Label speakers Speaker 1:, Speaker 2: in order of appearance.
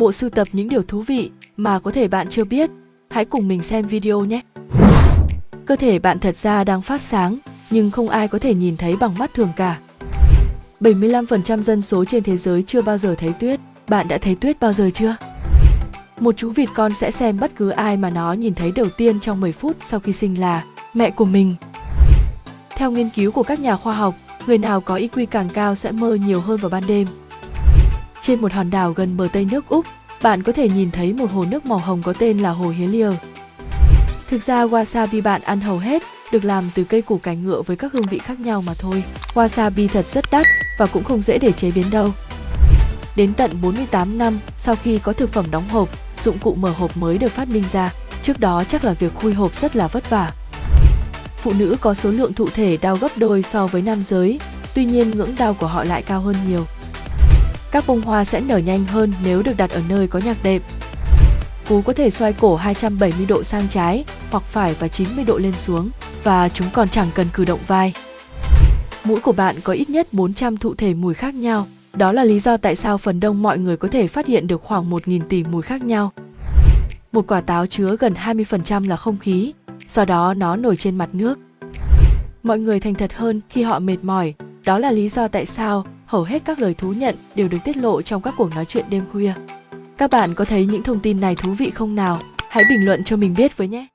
Speaker 1: bộ sưu tập những điều thú vị mà có thể bạn chưa biết. Hãy cùng mình xem video nhé. Cơ thể bạn thật ra đang phát sáng, nhưng không ai có thể nhìn thấy bằng mắt thường cả. 75% dân số trên thế giới chưa bao giờ thấy tuyết. Bạn đã thấy tuyết bao giờ chưa? Một chú vịt con sẽ xem bất cứ ai mà nó nhìn thấy đầu tiên trong 10 phút sau khi sinh là mẹ của mình. Theo nghiên cứu của các nhà khoa học, người nào có IQ càng cao sẽ mơ nhiều hơn vào ban đêm. Trên một hòn đảo gần bờ Tây nước Úc, bạn có thể nhìn thấy một hồ nước màu hồng có tên là hồ Helier. Thực ra wasabi bạn ăn hầu hết được làm từ cây củ cải ngựa với các hương vị khác nhau mà thôi. Wasabi thật rất đắt và cũng không dễ để chế biến đâu. Đến tận 48 năm sau khi có thực phẩm đóng hộp, dụng cụ mở hộp mới được phát minh ra. Trước đó chắc là việc khui hộp rất là vất vả. Phụ nữ có số lượng thụ thể đau gấp đôi so với nam giới, tuy nhiên ngưỡng đau của họ lại cao hơn nhiều. Các bông hoa sẽ nở nhanh hơn nếu được đặt ở nơi có nhạc đệm. Cú có thể xoay cổ 270 độ sang trái hoặc phải và 90 độ lên xuống và chúng còn chẳng cần cử động vai. Mũi của bạn có ít nhất 400 thụ thể mùi khác nhau. Đó là lý do tại sao phần đông mọi người có thể phát hiện được khoảng 1.000 tỷ mùi khác nhau. Một quả táo chứa gần 20% là không khí, do đó nó nổi trên mặt nước. Mọi người thành thật hơn khi họ mệt mỏi, đó là lý do tại sao hầu hết các lời thú nhận đều được tiết lộ trong các cuộc nói chuyện đêm khuya. Các bạn có thấy những thông tin này thú vị không nào? Hãy bình luận cho mình biết với nhé!